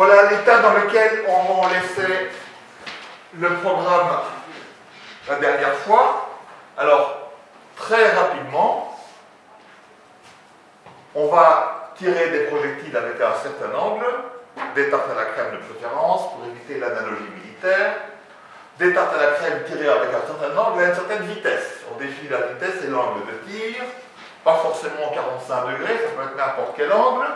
Voilà l'état dans lequel on laissait le programme la dernière fois. Alors, très rapidement, on va tirer des projectiles avec un certain angle, des tartes à la crème de préférence pour éviter l'analogie militaire, des tartes à la crème tirées avec un certain angle et une certaine vitesse. On définit la vitesse et l'angle de tir, pas forcément 45 degrés, ça peut être n'importe quel angle,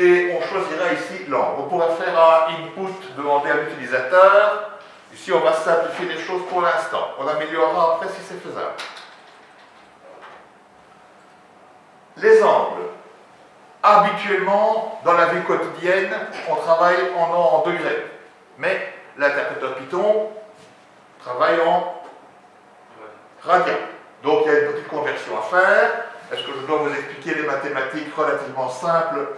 et on choisira ici l'angle. On pourrait faire un input demander à l'utilisateur. Ici, on va simplifier les choses pour l'instant. On améliorera après si c'est faisable. Les angles. Habituellement, dans la vie quotidienne, on travaille en, en degrés. Mais l'interpréteur Python travaille en radian. Donc il y a une petite conversion à faire. Est-ce que je dois vous expliquer les mathématiques relativement simples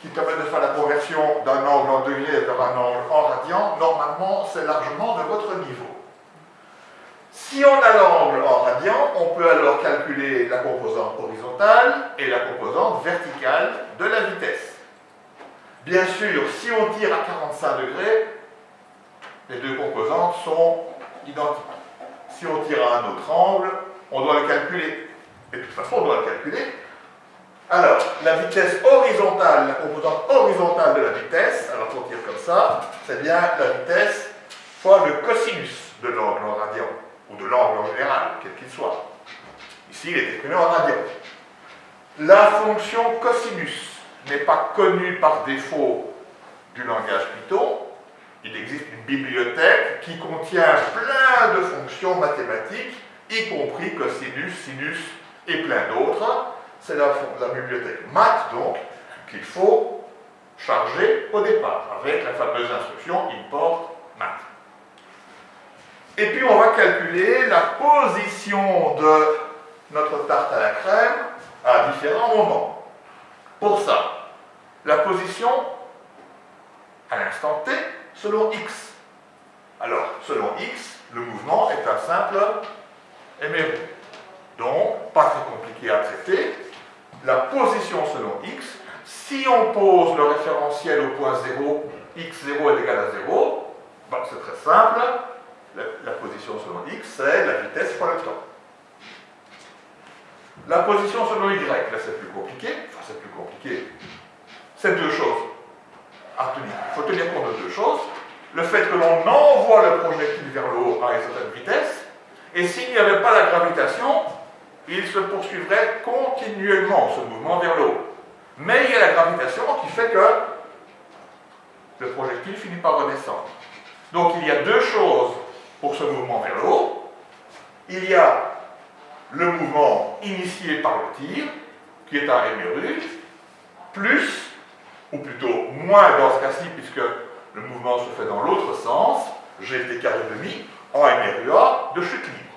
qui permettent de faire la conversion d'un angle en degrés vers un angle en radian Normalement, c'est largement de votre niveau. Si on a l'angle en radian, on peut alors calculer la composante horizontale et la composante verticale de la vitesse. Bien sûr, si on tire à 45 degrés, les deux composantes sont identiques. Si on tire à un autre angle, on doit le calculer. Et de toute façon, on doit le calculer. Alors, la vitesse horizontale, la composante horizontale de la vitesse, alors pour tire comme ça, c'est bien la vitesse fois le cosinus de l'angle en radian, ou de l'angle en général, quel qu'il soit. Ici, il est exprimé en radian. La fonction cosinus n'est pas connue par défaut du langage Python, il existe une bibliothèque qui contient plein de fonctions mathématiques, y compris cosinus, sinus et plein d'autres. C'est la, bibliothèque math, donc, qu'il faut charger au départ, avec la fameuse instruction import math. Et puis on va calculer la position de notre tarte à la crème à différents moments. Pour ça, la position à l'instant t selon x. Alors, selon x, le mouvement est un simple MRU. Donc, pas très compliqué à traiter. La position selon x, si on pose le référentiel au point 0, x0 est égal à 0, ben, c'est très simple. La, la position selon x, c'est la vitesse fois le temps. La position selon y, là c'est plus compliqué. Enfin, c'est plus compliqué. C'est deux choses il faut tenir compte de deux choses. Le fait que l'on envoie le projectile vers le haut à une certaine vitesse, et s'il n'y avait pas la gravitation, il se poursuivrait continuellement, ce mouvement vers le haut. Mais il y a la gravitation qui fait que le projectile finit par redescendre. Donc il y a deux choses pour ce mouvement vers le haut. Il y a le mouvement initié par le tir, qui est un MRU, plus ou plutôt moins dans ce cas-ci, puisque le mouvement se fait dans l'autre sens, GT carré demi, en MRUA de chute libre.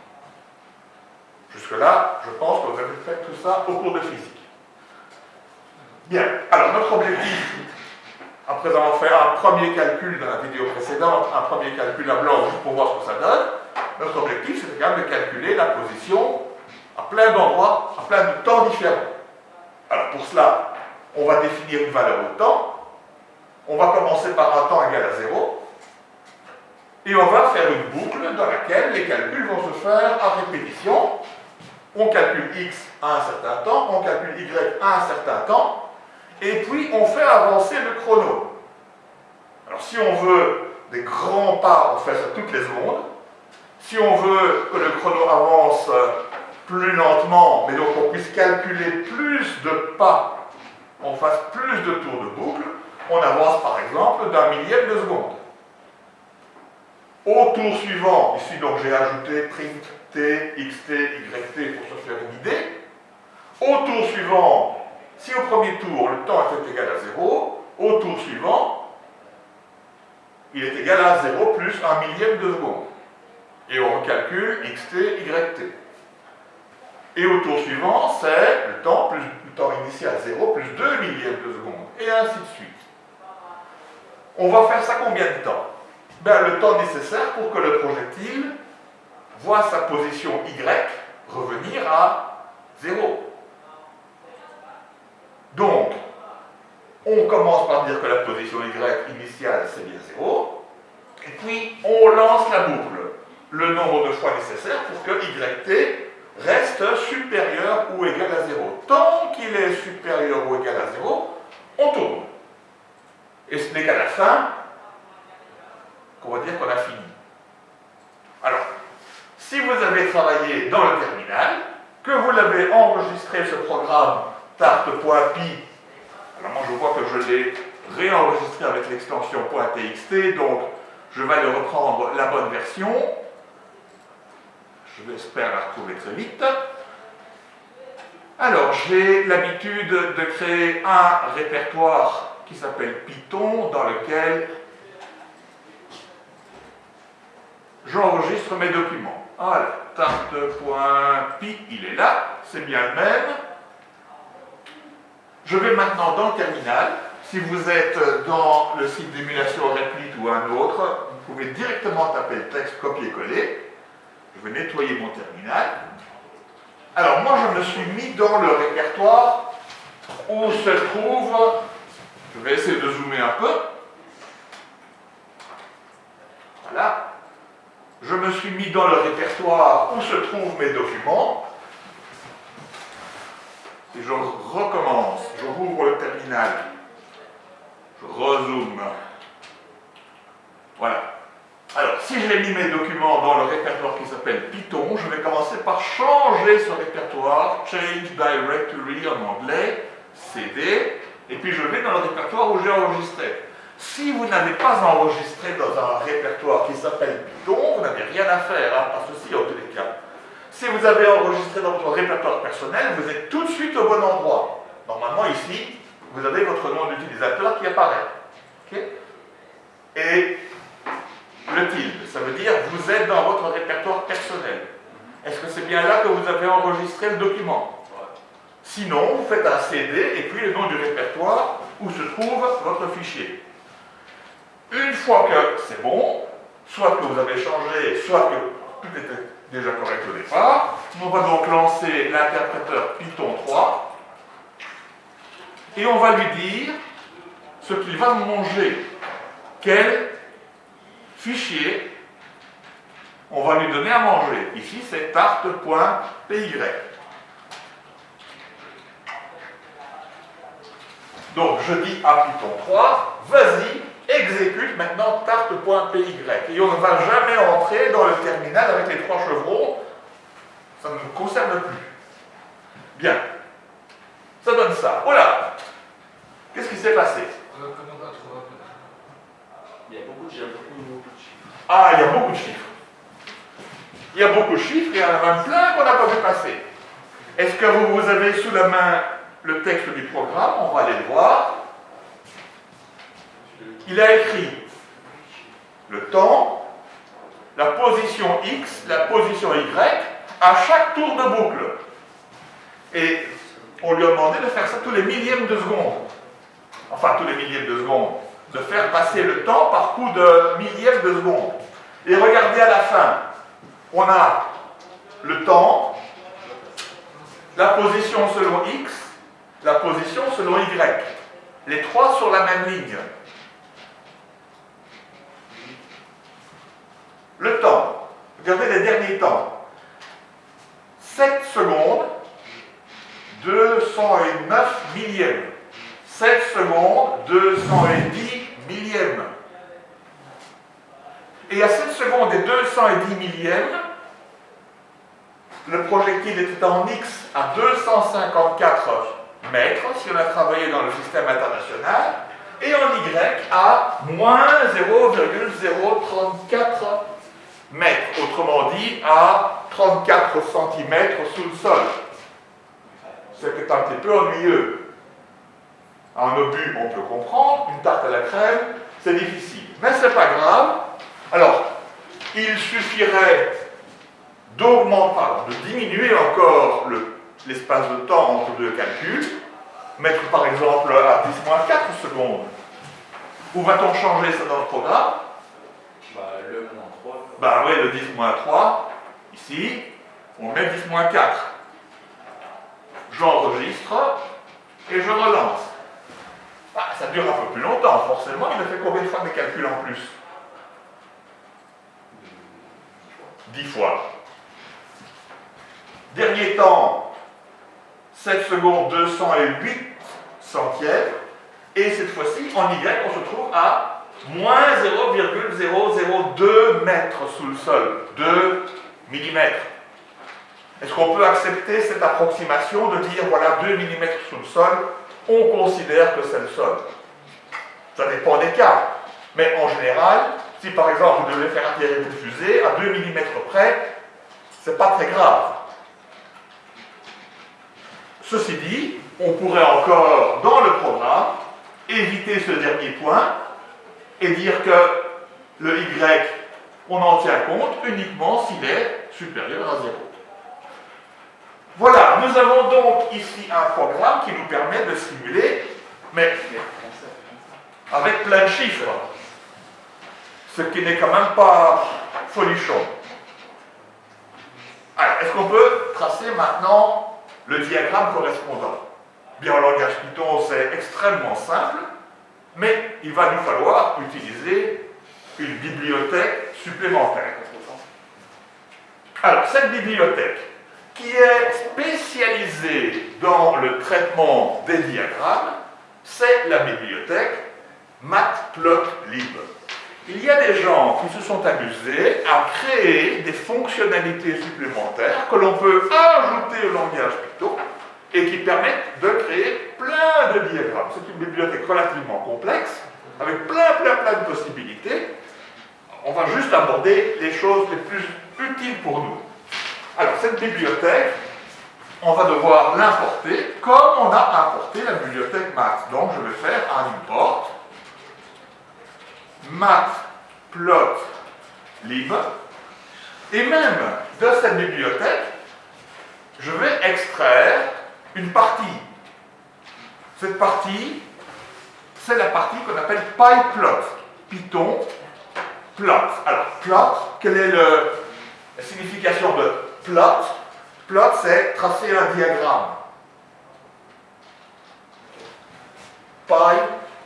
Jusque-là, je pense que vous avez fait tout ça au cours de physique. Bien, alors notre objectif, après avoir fait un premier calcul dans la vidéo précédente, un premier calcul à blanc juste pour voir ce que ça donne, notre objectif c'est quand même de calculer la position à plein d'endroits, à plein de temps différents. Alors pour cela, on va définir une valeur au temps, on va commencer par un temps égal à 0, et on va faire une boucle dans laquelle les calculs vont se faire à répétition. On calcule x à un certain temps, on calcule y à un certain temps, et puis on fait avancer le chrono. Alors si on veut des grands pas, on fait ça toutes les secondes. Si on veut que le chrono avance plus lentement, mais donc on puisse calculer plus de pas on fasse plus de tours de boucle, on avance par exemple d'un millième de seconde. Au tour suivant, ici donc j'ai ajouté print t, xt, yt pour se faire une idée. Au tour suivant, si au premier tour le temps était égal à 0, au tour suivant, il est égal à 0 plus un millième de seconde. Et on recalcule xt, yt. Et au tour suivant, c'est le temps plus temps initial 0 plus 2 millièmes de seconde, et ainsi de suite. On va faire ça combien de temps? Ben, Le temps nécessaire pour que le projectile voit sa position Y revenir à 0. Donc, on commence par dire que la position Y initiale, c'est bien 0. Et puis, on lance la boucle. Le nombre de fois nécessaire pour que YT reste supérieur ou égal à 0. Tant qu'il est supérieur ou égal à 0, on tourne. Et ce n'est qu'à la fin qu'on va dire qu'on a fini. Alors, si vous avez travaillé dans le terminal, que vous l'avez enregistré ce programme tarte.py, alors moi je vois que je l'ai réenregistré avec l'extension .txt, donc je vais le reprendre la bonne version. Je l'espère la retrouver très vite. Alors, j'ai l'habitude de créer un répertoire qui s'appelle Python, dans lequel j'enregistre mes documents. Alors, tarte.py, il est là, c'est bien le même. Je vais maintenant dans le terminal. Si vous êtes dans le site d'émulation Replit ou un autre, vous pouvez directement taper le texte copier-coller. Je vais nettoyer mon terminal. Alors moi, je me suis mis dans le répertoire où se trouve... Je vais essayer de zoomer un peu. Voilà je me suis mis dans le répertoire où se trouvent mes documents. Et je recommence, je rouvre le terminal, je rezoome. Voilà. Alors, si j'ai mis mes documents dans le répertoire qui s'appelle Python, je vais commencer par changer ce répertoire, Change Directory en anglais, CD, et puis je vais dans le répertoire où j'ai enregistré. Si vous n'avez pas enregistré dans un répertoire qui s'appelle Python, vous n'avez rien à faire, hein, pas ceci en tous les cas. Si vous avez enregistré dans votre répertoire personnel, vous êtes tout de suite au bon endroit. Normalement, ici, vous avez votre nom d'utilisateur qui apparaît. Et le tilde, ça veut dire vous êtes dans votre répertoire personnel. Est-ce que c'est bien là que vous avez enregistré le document? Sinon, vous faites un CD et puis le nom du répertoire où se trouve votre fichier. Une fois que c'est bon, soit que vous avez changé, soit que tout était déjà correct au départ, on va donc lancer l'interpréteur Python 3 et on va lui dire ce qu'il va manger, quel fichier on va lui donner à manger. Ici, c'est tarte.py. Donc, je dis à Python 3, vas-y, exécute maintenant tarte.py. Et on ne va jamais entrer dans le terminal avec les trois chevrons. Ça ne nous concerne plus. Bien. Ça donne ça. Voilà. Qu'est-ce qui s'est passé? Il y a beaucoup de chiffres. Ah, il y a beaucoup de chiffres. Il y a beaucoup de chiffres, il y en a même plein qu'on n'a pas vu passer. Est-ce que vous, vous avez sous la main le texte du programme? On va aller le voir il a écrit le temps, la position X, la position Y, à chaque tour de boucle. Et on lui a demandé de faire ça tous les millièmes de seconde. Enfin, tous les millièmes de seconde. De faire passer le temps par coup de millièmes de seconde. Et regardez à la fin, on a le temps, la position selon X, la position selon Y. Les trois sur la même ligne. Le temps, regardez les derniers temps. 7 secondes, 209 millièmes. 7 secondes, 210 millièmes. Et à 7 secondes et 210 millièmes, le projectile était en X à 254 mètres, si on a travaillé dans le système international, et en Y à moins 0,034 mètres, autrement dit à 34 cm sous le sol. C'est un petit peu ennuyeux. Un obus, on peut comprendre, une tarte à la crème, c'est difficile. Mais c'est pas grave. Alors, il suffirait d'augmenter, de diminuer encore l'espace de temps entre deux calculs, mettre par exemple à 10-4 secondes. Où va-t-on changer ça dans le programme? Bah oui, le 10 moins 3, ici, on met 10 moins 4. J'enregistre et je relance. bah, ça dure un peu plus longtemps, forcément. Il a fait combien de fois des calculs en plus? 10 fois. Dernier temps, 7 secondes 208 centièmes. Et cette fois-ci, en Y, on se trouve à moins 0,002 mètres sous le sol, 2 millimètres. Est-ce qu'on peut accepter cette approximation de dire, voilà, 2 mm sous le sol, on considère que c'est le sol? Ça dépend des cas. Mais en général, si par exemple vous devez faire atterrir une fusée à 2 mm près, c'est pas très grave. Ceci dit, on pourrait encore, dans le programme, éviter ce dernier point et dire que le y, on en tient compte uniquement s'il est supérieur à 0. Voilà, nous avons donc ici un programme qui nous permet de simuler, mais avec plein de chiffres, ce qui n'est quand même pas folichon. Alors, est-ce qu'on peut tracer maintenant le diagramme correspondant? Bien, en langage Python, c'est extrêmement simple, mais il va nous falloir utiliser une bibliothèque supplémentaire. Alors, cette bibliothèque, qui est spécialisée dans le traitement des diagrammes, c'est la bibliothèque Matplotlib. Il y a des gens qui se sont amusés à créer des fonctionnalités supplémentaires que l'on peut ajouter au langage Python et qui permettent de créer plein de diagrammes. C'est une bibliothèque relativement complexe, avec plein, plein, plein de possibilités. On va juste aborder les choses les plus utiles pour nous. Alors, cette bibliothèque, on va devoir l'importer comme on a importé la bibliothèque math. Donc, je vais faire un import matplotlib et même de cette bibliothèque, je vais extraire une partie. Cette partie, c'est la partie qu'on appelle pyplot. Python, plot. Alors, plot, quelle est la signification de plot? Plot, c'est tracer un diagramme. Py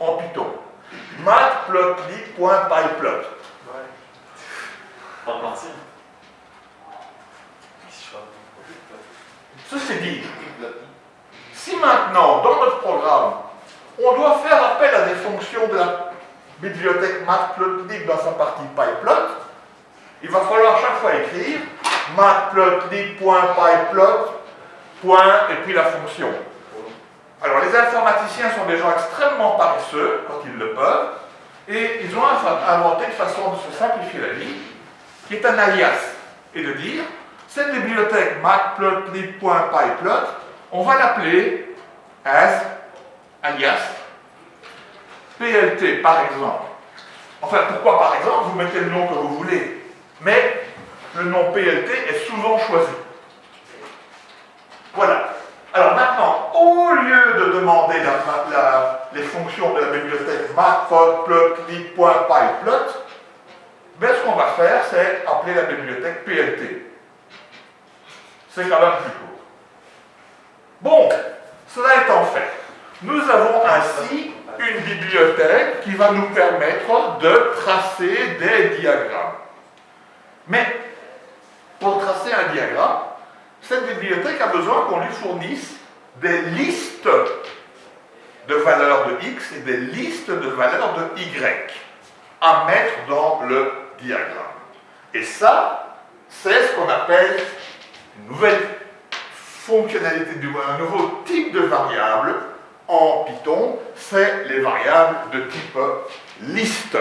en Python. matplotlib.pyplot. Ouais. Ceci dit, si maintenant, dans notre programme, on doit faire appel à des fonctions de la bibliothèque matplotlib dans sa partie pyplot, il va falloir chaque fois écrire matplotlib.pyplot, et puis la fonction. Alors les informaticiens sont des gens extrêmement paresseux quand ils le peuvent, et ils ont inventé une façon de se simplifier la vie, qui est un alias, et de dire, cette bibliothèque matplotlib.pyplot, on va l'appeler as, alias, PLT par exemple. Enfin, pourquoi par exemple Vous mettez le nom que vous voulez, mais le nom PLT est souvent choisi. Voilà. Alors maintenant, au lieu de demander les fonctions de la bibliothèque matplotlib.pyplot, ben, ce qu'on va faire, c'est appeler la bibliothèque PLT. C'est quand même plus court. Bon, cela étant fait, nous avons ainsi une bibliothèque qui va nous permettre de tracer des diagrammes. Mais pour tracer un diagramme, cette bibliothèque a besoin qu'on lui fournisse des listes de valeurs de x et des listes de valeurs de y à mettre dans le diagramme. Et ça, c'est ce qu'on appelle une nouvelle fonctionnalité, du un nouveau type de variable en Python, c'est les variables de type liste.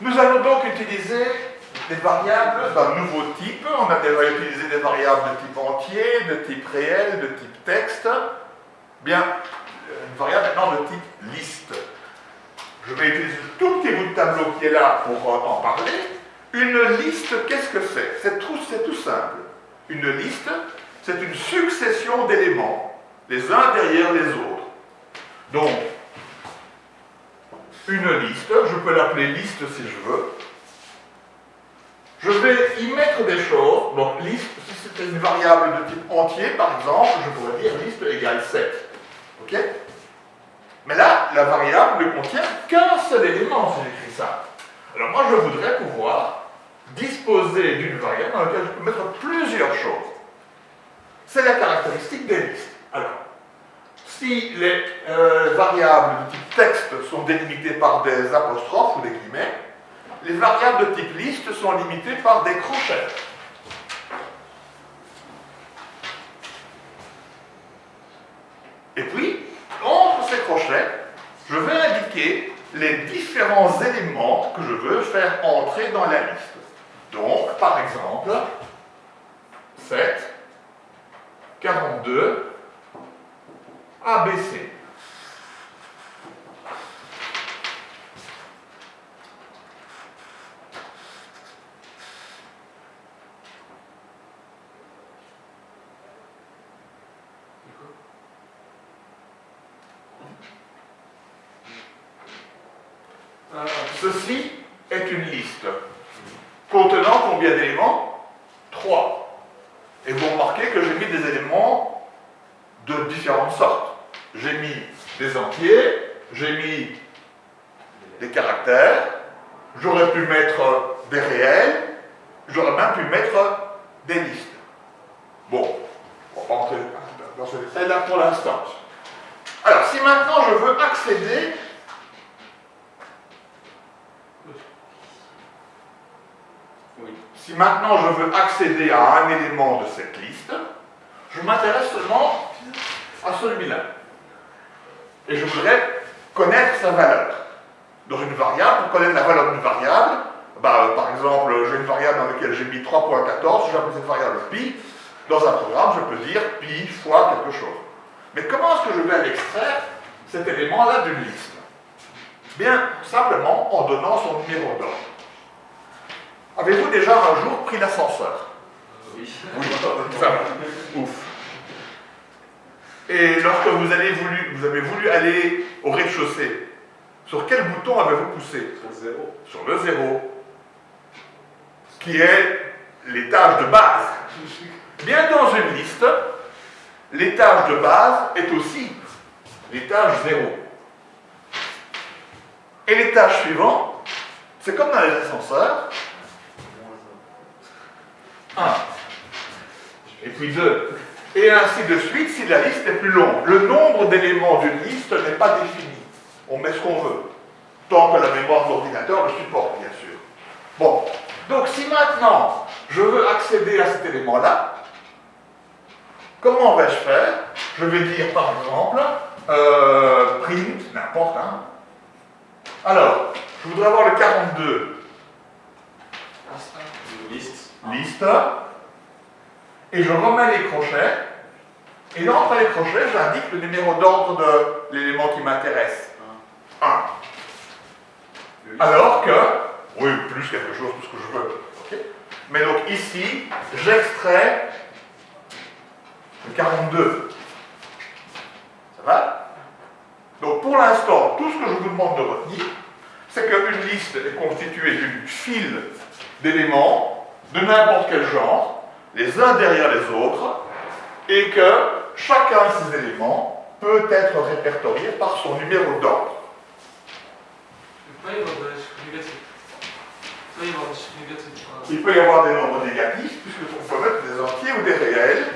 Nous allons donc utiliser des variables d'un nouveau type. On a déjà utilisé des variables de type entier, de type réel, de type texte. Bien, une variable maintenant de type liste. Je vais utiliser tout petit bout de tableau qui est là pour en parler. Une liste, qu'est-ce que c'est? C'est tout, simple. Une liste, c'est une succession d'éléments, les uns derrière les autres. Donc, une liste, je peux l'appeler liste si je veux. je vais y mettre des choses. Donc liste, si c'était une variable de type entier, par exemple, je pourrais dire liste égale 7. OK? Mais là, la variable ne contient qu'un seul élément si j'écris ça. Alors moi, je voudrais pouvoir disposer d'une variable dans laquelle je peux mettre plusieurs choses. C'est la caractéristique des listes. Alors, si les euh, variables de type texte sont délimitées par des apostrophes ou des guillemets, les variables de type liste sont limitées par des crochets. Et puis, entre ces crochets, je vais indiquer les différents éléments que je veux faire entrer dans la liste. Donc, par exemple, 7, 42, ABC. Ceci est une liste contenant combien d'éléments 3. Et vous remarquez que j'ai mis des éléments de différentes sortes. J'ai mis des entiers, j'ai mis des caractères, j'aurais pu mettre des réels, j'aurais même pu mettre des listes. Bon, on va pas entrer dans ce détail-là pour l'instant. Alors, si maintenant je veux accéder Si maintenant je veux accéder à un élément de cette liste, je m'intéresse seulement à celui-là. Et je voudrais connaître sa valeur. Dans une variable, pour connaître la valeur d'une variable, bah, par exemple, j'ai une variable dans laquelle j'ai mis 3.14, je vais appeler cette variable pi. Dans un programme, je peux dire pi fois quelque chose. Mais comment est-ce que je vais aller extraire cet élément-là d'une liste? Bien, simplement en donnant son numéro d'ordre. Avez-vous déjà un jour pris l'ascenseur? Oui. Oui, ça va. Ouf. Et lorsque vous, avez voulu, vous avez voulu aller au rez-de-chaussée, sur quel bouton avez-vous poussé? Sur zéro. Sur le zéro, qui est l'étage de base. Bien dans une liste, l'étage de base est aussi l'étage zéro. Et l'étage suivant, c'est comme dans les ascenseurs, 1. Et puis 2. Et ainsi de suite si la liste est plus longue. Le nombre d'éléments d'une liste n'est pas défini. On met ce qu'on veut. Tant que la mémoire de l'ordinateur le supporte, bien sûr. Bon. Donc si maintenant je veux accéder à cet élément-là, comment vais-je faire? Je vais dire par exemple euh, print, n'importe, hein. Alors, je voudrais avoir le 42 Liste. liste, et je remets les crochets, et entre les crochets, j'indique le numéro d'ordre de l'élément qui m'intéresse. 1. Le liste. Alors que, oui, plus quelque chose, tout ce que je veux. Mais donc ici, j'extrais le 42. Ça va? Donc pour l'instant, tout ce que je vous demande de retenir, c'est qu'une liste est constituée d'une file d'éléments de n'importe quel genre, les uns derrière les autres, et que chacun de ces éléments peut être répertorié par son numéro d'ordre. Il peut y avoir des nombres négatifs, puisqu'on peut mettre des entiers ou des réels,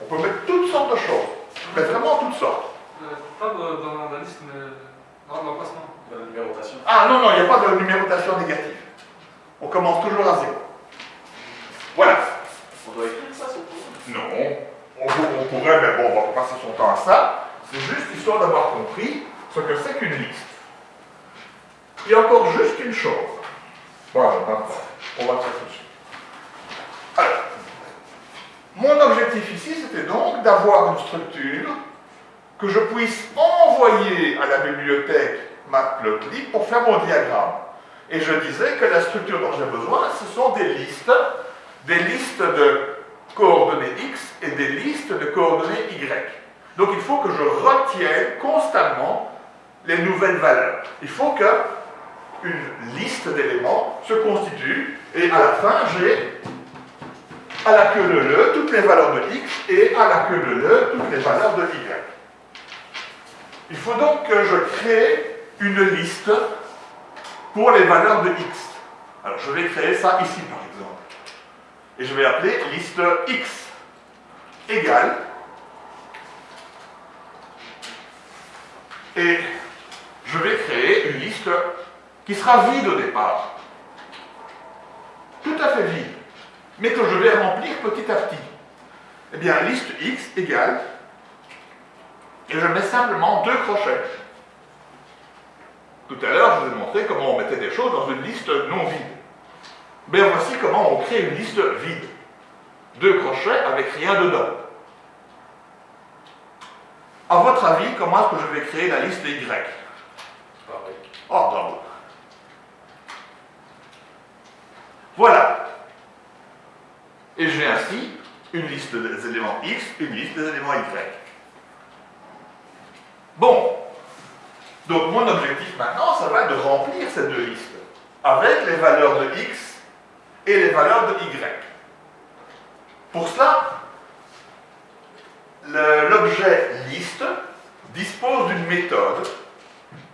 on peut mettre toutes sortes de choses, mais vraiment toutes sortes. Euh, Pas dans la liste, mais dans l'emplacement. Dans la numérotation. Ah non, non, il n'y a pas de numérotation négative. On commence toujours à zéro. Voilà. On doit écrire ça programme. Non, on, on pourrait, mais bon, on va pas passer son temps à ça. C'est juste histoire d'avoir compris ce que c'est qu'une liste. Il y a encore juste une chose. Voilà, maintenant, on va faire tout de suite. Alors, mon objectif ici, c'était donc d'avoir une structure que je puisse envoyer à la bibliothèque Matplotlib pour faire mon diagramme. Et je disais que la structure dont j'ai besoin, ce sont des listes, des listes de coordonnées X et des listes de coordonnées Y. Donc il faut que je retienne constamment les nouvelles valeurs. Il faut que une liste d'éléments se constitue et à la fin j'ai à la queue de le toutes les valeurs de x et à la queue de le toutes les valeurs de y. Il faut donc que je crée une liste pour les valeurs de x. Alors je vais créer ça ici par exemple. Et je vais appeler liste x égale et je vais créer une liste qui sera vide au départ. Tout à fait vide, mais que je vais remplir petit à petit. Eh bien, liste x égale, et je mets simplement deux crochets. Tout à l'heure, je vous ai montré comment on mettait des choses dans une liste non vide. Mais voici comment on crée une liste vide. Deux crochets avec rien dedans. À votre avis, comment est-ce que je vais créer la liste Y? Oh, bravo. Voilà. Et j'ai ainsi une liste des éléments X, une liste des éléments Y. Bon. Donc mon objectif maintenant, ça va être de remplir ces deux listes avec les valeurs de X et les valeurs de Y. Pour cela, l'objet liste dispose d'une méthode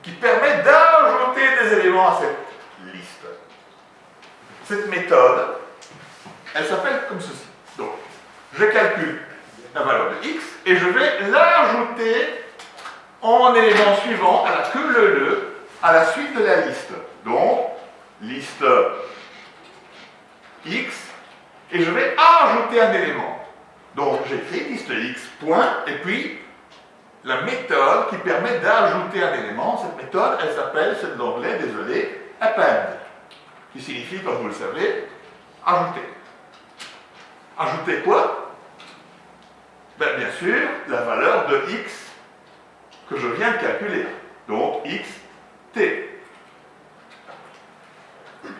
qui permet d'ajouter des éléments à cette liste. Cette méthode, elle s'appelle comme ceci. Donc, je calcule la valeur de x et je vais l'ajouter en élément suivant à la queue le le à la suite de la liste. Donc, liste x et je vais ajouter un élément. Donc j'écris liste x, point, et puis la méthode qui permet d'ajouter un élément, cette méthode, elle s'appelle, c'est de l'anglais, désolé, append, qui signifie, comme vous le savez, ajouter. Ajouter quoi? Ben, Bien sûr, la valeur de x que je viens de calculer. Donc x, t.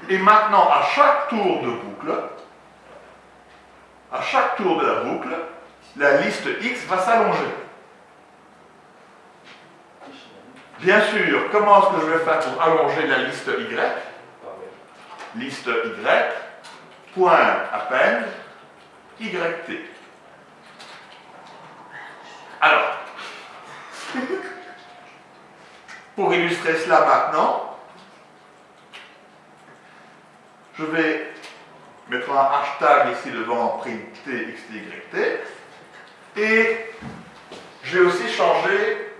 Et maintenant, à chaque tour de boucle, à chaque tour de la boucle, la liste x va s'allonger. Bien sûr, comment est-ce que je vais faire pour allonger la liste y? Liste y, point append, yt. Alors, pour illustrer cela maintenant, je vais mettre un hashtag ici devant print. Et j'ai aussi changé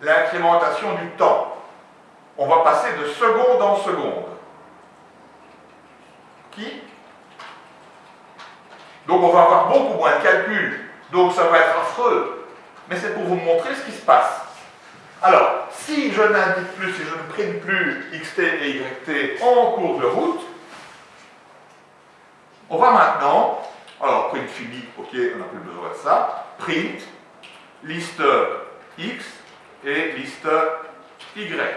l'incrémentation du temps. On va passer de seconde en seconde. Qui? Donc on va avoir beaucoup moins de calculs. Donc ça va être affreux. Mais c'est pour vous montrer ce qui se passe. Alors, si je n'indique plus, si je ne prime plus xt et yt en cours de route, on va maintenant, alors print fini, ok, on n'a plus besoin de ça, print, liste x et liste y.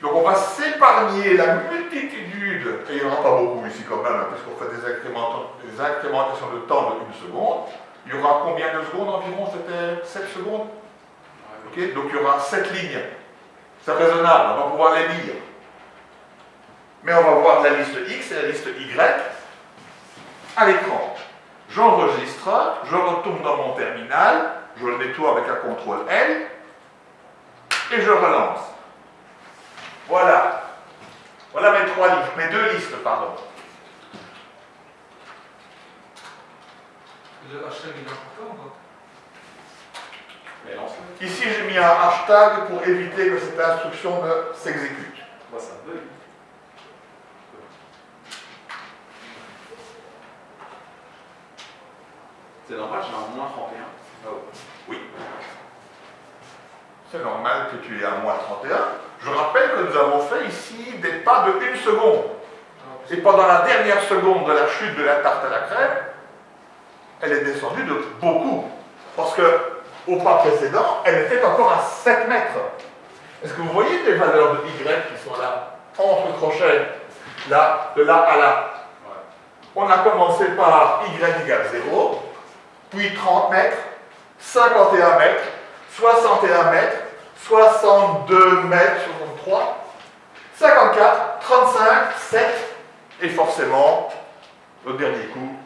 Donc on va s'épargner la multitude, et il n'y en aura pas beaucoup ici quand même, hein, puisqu'on fait des, incrémentations de temps de une seconde. Il y aura combien de secondes environ C'était 7 secondes? Ok, donc il y aura 7 lignes. C'est raisonnable, on va pouvoir les lire mais on va voir la liste X et la liste Y à l'écran. J'enregistre, je retourne dans mon terminal, je le nettoie avec un CTRL L, et je relance. Voilà. Voilà mes trois listes, mes deux listes, pardon. Le hashtag est important Ici, j'ai mis un hashtag pour éviter que cette instruction ne s'exécute. ça C'est normal, j'ai un moins 31. Oui. C'est normal que tu aies un moins 31. Je rappelle que nous avons fait ici des pas de une seconde. Et pendant la dernière seconde de la chute de la tarte à la crème, elle est descendue de beaucoup. Parce que au pas précédent, elle était encore à 7 mètres. Est-ce que vous voyez les valeurs de Y qui sont là, entre crochets, là, de là à là? On a commencé par Y égale 0, puis 30 mètres, 51 mètres, 61 mètres, 62 mètres, 63, 54, 35, 7, et forcément, au dernier coup,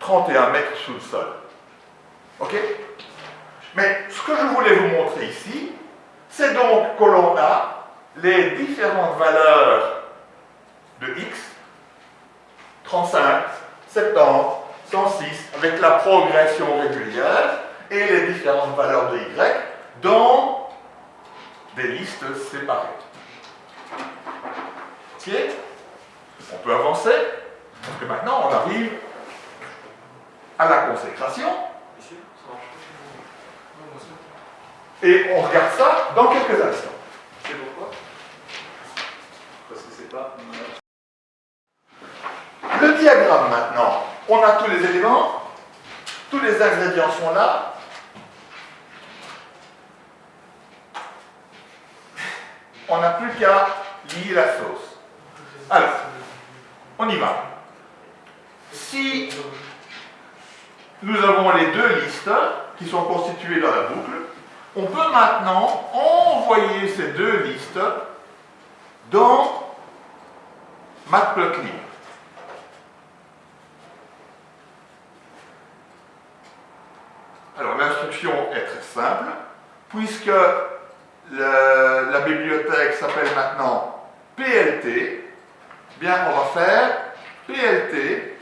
31 mètres sous le sol. OK? Mais ce que je voulais vous montrer ici, c'est donc que l'on a les différentes valeurs de x, 35, 70, 106, avec la progression régulière, et les différentes valeurs de y dans des listes séparées. Ok On peut avancer, parce que maintenant on arrive à la consécration. Et on regarde ça dans quelques instants. C'est pourquoi? Parce que c'est pas. Le diagramme maintenant, on a tous les éléments, tous les ingrédients sont là. On n'a plus qu'à lier la sauce. Alors, on y va. Si nous avons les deux listes qui sont constituées dans la boucle, on peut maintenant envoyer ces deux listes dans Matplotlib. Alors l'instruction est très simple, puisque la bibliothèque s'appelle maintenant PLT, bien on va faire PLT.plot.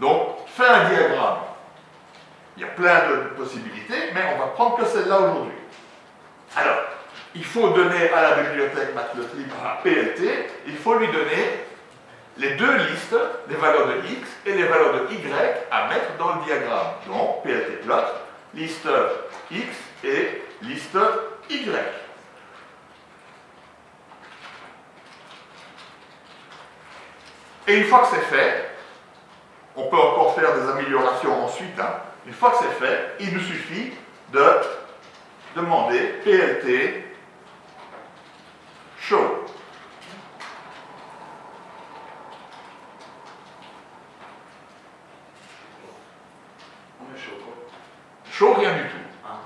Donc, fais un diagramme. Il y a plein de possibilités, mais on va prendre que celle-là aujourd'hui. Alors, il faut donner à la bibliothèque Matplotlib PLT, il faut lui donner les deux listes, les valeurs de x et les valeurs de y à mettre dans le diagramme. Donc, PLT plot, liste x et liste y. Et une fois que c'est fait, on peut encore faire des améliorations ensuite. Hein. Une fois que c'est fait, il nous suffit de demander PLT show. On est chaud quoi. Show, rien du tout. Ah,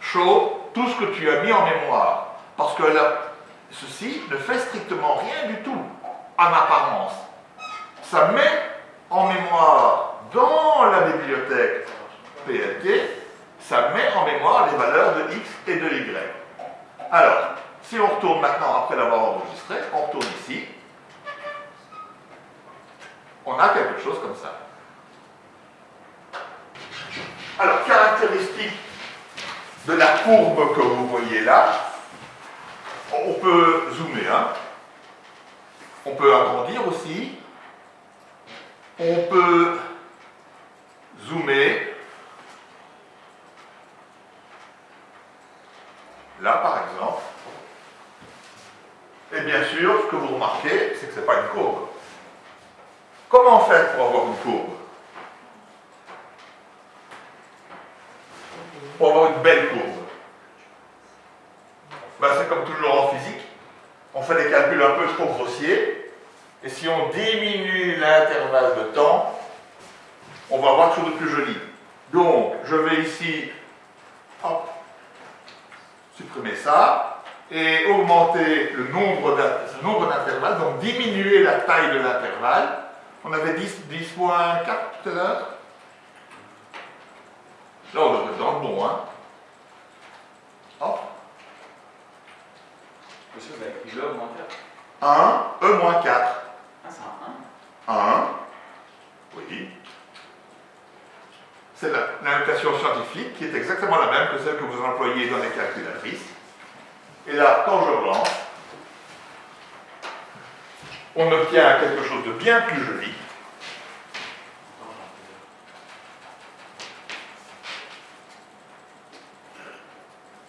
Show, tout ce que tu as mis en mémoire. Parce ceci ne fait strictement rien du tout en apparence. Ça met en mémoire dans la bibliothèque PLT, ça met en mémoire les valeurs de x et de y. Alors, si on retourne maintenant après l'avoir enregistré, on retourne ici, on a quelque chose comme ça. Alors, caractéristique de la courbe que vous voyez là, on peut zoomer, hein. on peut agrandir aussi, on peut zoomer. Là, par exemple. Et bien sûr, ce que vous remarquez, c'est que ce n'est pas une courbe. Comment faire pour avoir une courbe? Pour avoir une belle courbe. diminue l'intervalle de temps, on va avoir quelque chose de plus joli. Donc, je vais ici, hop, supprimer ça, et augmenter le nombre d'intervalles, donc diminuer la taille de l'intervalle. On avait 10, 10 fois 4 tout à l'heure. Là, on devrait être dans le bon, hein. Hop. Monsieur, ben, il augmenter. 1, e moins 4. 1. 1, oui. C'est la notation scientifique qui est exactement la même que celle que vous employez dans les calculatrices. Et là, quand je relance, on obtient quelque chose de bien plus joli.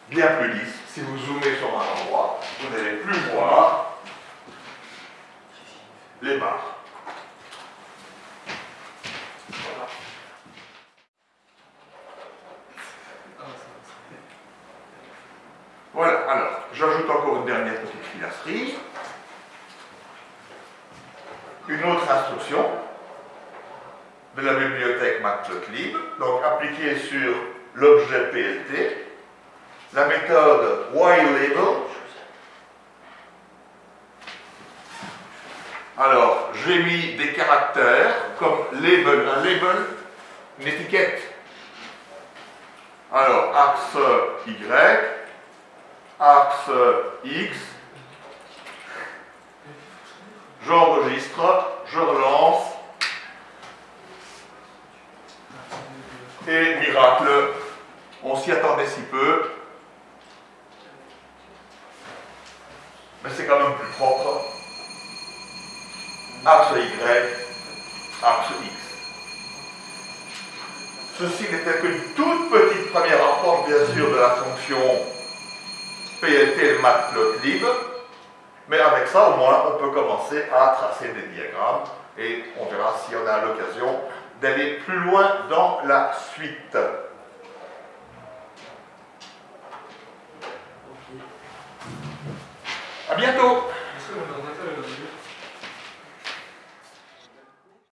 Bien plus lisse. Si vous zoomez sur un endroit, vous n'allez plus voir les barres. Voilà. Voilà, alors, j'ajoute encore une dernière petite filasserie. Une autre instruction. de la bibliothèque Matplotlib, donc sur l'objet PLT, la méthode whileLabel. Alors, j'ai mis des caractères comme label, un label, une étiquette. Alors, axe Y, axe X, j'enregistre, je relance, et miracle, on s'y attendait si peu, mais c'est quand même plus propre. Axe Y, axe X. Ceci n'était qu'une toute petite première approche, bien sûr, de la fonction PLT matplotlib, mais avec ça, au moins, on peut commencer à tracer des diagrammes et on verra si on a l'occasion d'aller plus loin dans la suite. À bientôt